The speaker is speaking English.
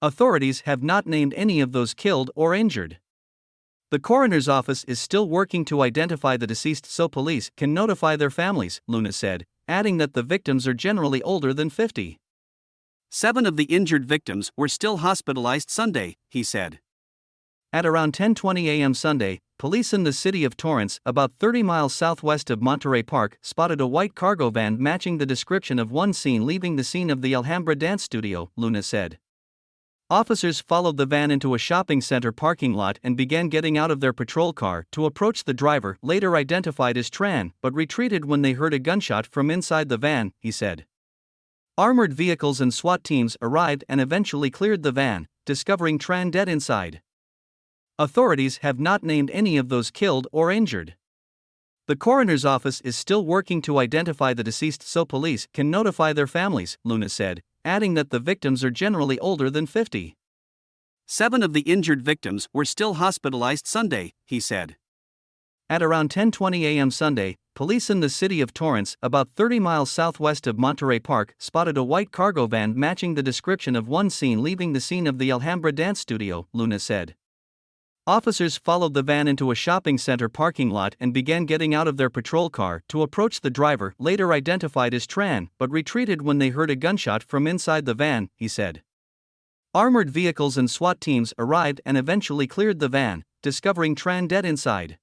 Authorities have not named any of those killed or injured. The coroner's office is still working to identify the deceased so police can notify their families, Luna said, adding that the victims are generally older than 50. Seven of the injured victims were still hospitalized Sunday, he said. At around 10:20 a.m. Sunday, police in the city of Torrance, about 30 miles southwest of Monterey Park, spotted a white cargo van matching the description of one seen leaving the scene of the Alhambra dance studio, Luna said. Officers followed the van into a shopping center parking lot and began getting out of their patrol car to approach the driver, later identified as Tran, but retreated when they heard a gunshot from inside the van, he said. Armored vehicles and SWAT teams arrived and eventually cleared the van, discovering Tran dead inside. Authorities have not named any of those killed or injured. The coroner's office is still working to identify the deceased so police can notify their families, Luna said, adding that the victims are generally older than 50. Seven of the injured victims were still hospitalized Sunday, he said. At around 10:20 a.m. Sunday, police in the city of Torrance, about 30 miles southwest of Monterey Park, spotted a white cargo van matching the description of one seen leaving the scene of the Alhambra dance studio, Luna said. Officers followed the van into a shopping center parking lot and began getting out of their patrol car to approach the driver, later identified as Tran, but retreated when they heard a gunshot from inside the van, he said. Armored vehicles and SWAT teams arrived and eventually cleared the van, discovering Tran dead inside.